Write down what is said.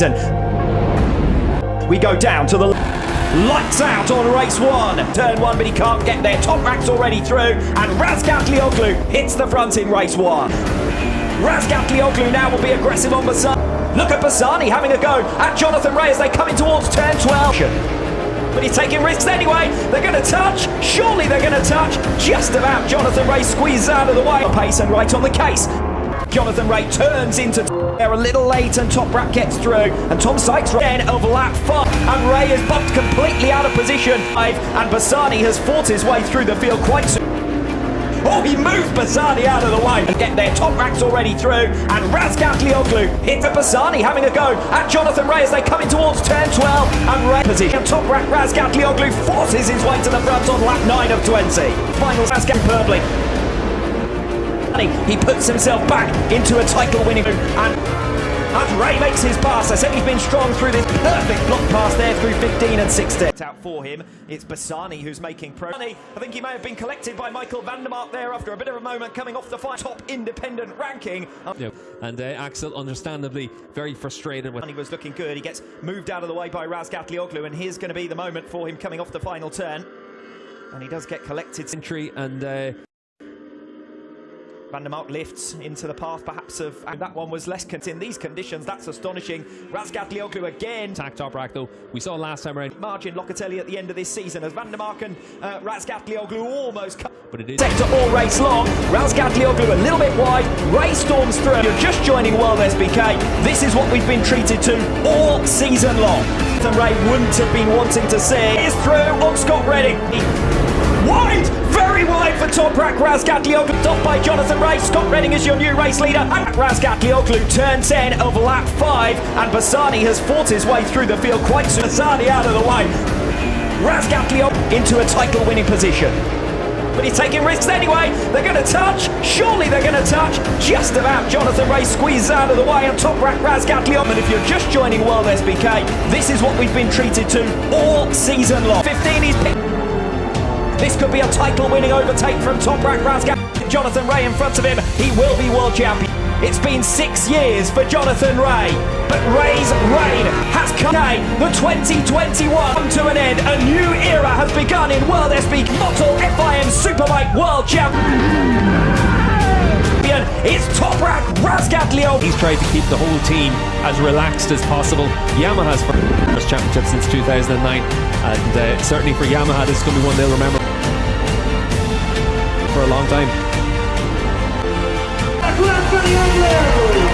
season. We go down to the lights out on race one. Turn one, but he can't get there. Toprak's already through, and Razgatlioglu hits the front in race one. Razgatlioglu now will be aggressive on Bassani. Look at Bassani having a go at Jonathan Rea as they come in towards turn 12 but he's taking risks anyway. They're going to touch. Surely they're going to touch. Just about. Jonathan Rea squeezes out of the way. Pace and right on the case. Jonathan Rea turns into they're a little late and Toprak gets through and Tom Sykes again of lap 5 and Rea is bumped completely out of position 5 and Bassani has fought his way through the field quite soon. Oh, he moved Bassani out of the way and get there. Toprak's already through and Razgatlioglu hits at Bassani having a go at Jonathan Rea as they come in towards turn 12 and Rea position. Toprak Razgatlioglu forces his way to the front on lap 9 of 20. Final Razgat he puts himself back into a title winning and as Rea makes his pass, I said he's been strong through this perfect block pass there through 15 and 16. Out for him, it's Bassani who's making pro. I think he may have been collected by Michael van der Mark there after a bit of a moment coming off the fight. top independent ranking. Yeah. And uh, Axel, understandably, very frustrated with. He was looking good. He gets moved out of the way by Razgatlioglu, and here's going to be the moment for him coming off the final turn. And he does get collected. Entry and. Uh Van der lifts into the path perhaps of and that one was less in these conditions that's astonishing. Razgatlioglu again attack Toprak though we saw last time around margin Locatelli at the end of this season as Van der Mark and uh, Razgatlioglu almost but it is sector all race long. Razgatlioglu a little bit wide Rea storms through you're just joining World SBK this is what we've been treated to all season long. And Rea wouldn't have been wanting to see. Is through on Scott Redding. Wide very wide for Toprak Razgatlioglu off by Jonathan Rea Scott Redding is your new race leader and Razgatlioglu turn 10 of lap 5 and Bassani has fought his way through the field quite soon Bassani out of the way Razgatlioglu into a title winning position but he's taking risks anyway. They're going to touch. Surely they're going to touch. Just about. Jonathan Rea squeezes out of the way on Toprak Razgatlioglu. And if you're just joining World SBK, this is what we've been treated to all season long. 15 he's picked. This could be a title-winning overtake from top Toprak Razgat. Jonathan Rea in front of him. He will be world champion. It's been six years for Jonathan Rea, but Rea's reign has come. The 2021 come to an end. A new era has begun in World SB Motul FIM Superbike World Champion. It's Toprak Razgatlio. He's tried to keep the whole team as relaxed as possible. Yamaha's first championship since 2009, and uh, certainly for Yamaha, this is going to be one they'll remember for a long time. Clap for the Anglos!